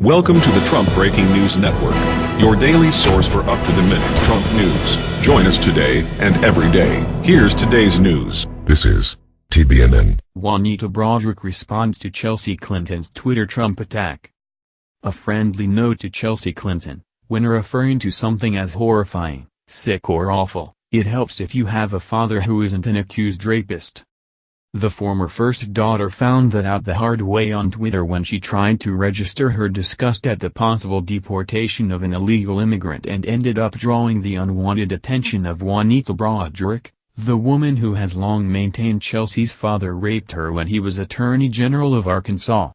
Welcome to the Trump Breaking News Network, your daily source for up-to-the-minute Trump news. Join us today and every day. Here's today's news. This is TBNN. Juanita Broaddrick responds to Chelsea Clinton's Twitter Trump attack. A friendly note to Chelsea Clinton, when referring to something as horrifying, sick or awful, it helps if you have a father who isn't an accused rapist. The former first daughter found that out the hard way on Twitter when she tried to register her disgust at the possible deportation of an illegal immigrant and ended up drawing the unwanted attention of Juanita Broaddrick, the woman who has long maintained Chelsea's father raped her when he was Attorney General of Arkansas.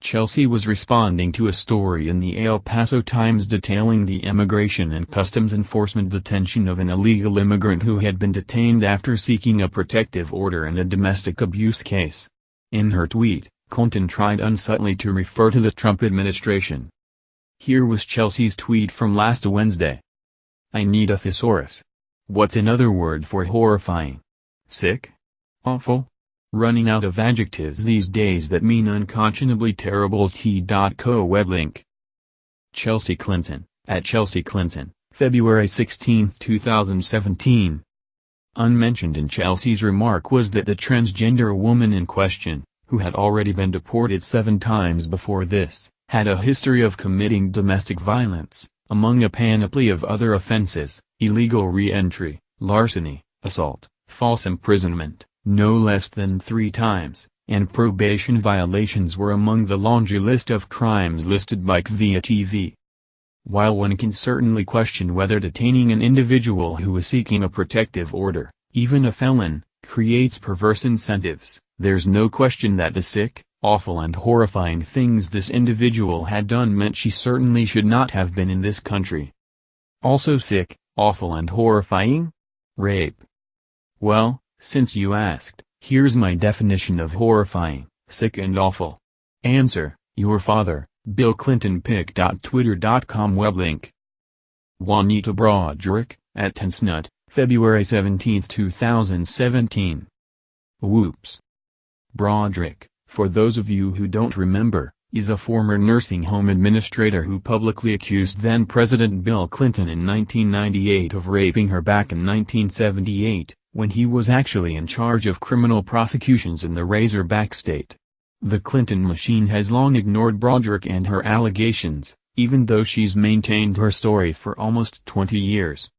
Chelsea was responding to a story in the El Paso Times detailing the Immigration and Customs Enforcement detention of an illegal immigrant who had been detained after seeking a protective order in a domestic abuse case. In her tweet, Clinton tried unsubtly to refer to the Trump administration. Here was Chelsea's tweet from last Wednesday. I need a thesaurus. What's another word for horrifying? Sick? Awful? Running out of adjectives these days that mean unconscionably terrible t.co web link. Chelsea Clinton, at Chelsea Clinton, February 16, 2017. Unmentioned in Chelsea's remark was that the transgender woman in question, who had already been deported seven times before this, had a history of committing domestic violence, among a panoply of other offenses, illegal re-entry, larceny, assault, false imprisonment, no less than three times, and probation violations were among the laundry list of crimes listed by KVIA-TV. While one can certainly question whether detaining an individual who is seeking a protective order, even a felon, creates perverse incentives, there's no question that the sick, awful and horrifying things this individual had done meant she certainly should not have been in this country. Also sick, awful and horrifying? Rape. Well, since you asked, here's my definition of horrifying, sick and awful. Answer, your father, Bill Clinton pic.twitter.com web link. Juanita Broaddrick, at Tensnut, February 17, 2017. Whoops. Broaddrick, for those of you who don't remember, is a former nursing home administrator who publicly accused then-President Bill Clinton in 1998 of raping her back in 1978 when he was actually in charge of criminal prosecutions in the Razorback state. The Clinton machine has long ignored Broaddrick and her allegations, even though she's maintained her story for almost 20 years.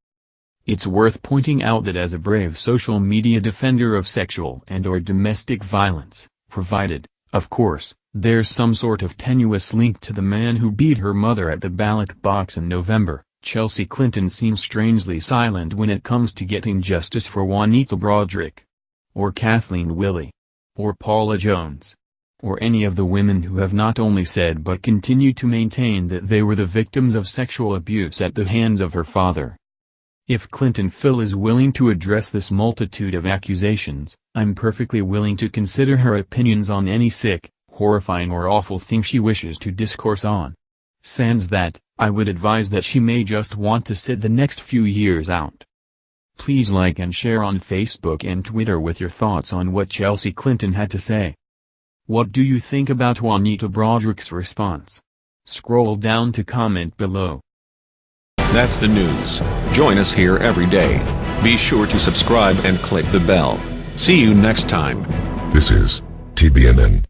It's worth pointing out that as a brave social media defender of sexual and or domestic violence, provided, of course, there's some sort of tenuous link to the man who beat her mother at the ballot box in November, Chelsea Clinton seems strangely silent when it comes to getting justice for Juanita Broaddrick. Or Kathleen Willey. Or Paula Jones. Or any of the women who have not only said but continue to maintain that they were the victims of sexual abuse at the hands of her father. If Clinton Phil is willing to address this multitude of accusations, I'm perfectly willing to consider her opinions on any sick, horrifying or awful thing she wishes to discourse on. Sans that, I would advise that she may just want to sit the next few years out. Please like and share on Facebook and Twitter with your thoughts on what Chelsea Clinton had to say. What do you think about Juanita Broaddrick's response? Scroll down to comment below. That's the news. Join us here every day. Be sure to subscribe and click the bell. See you next time. This is TBNN.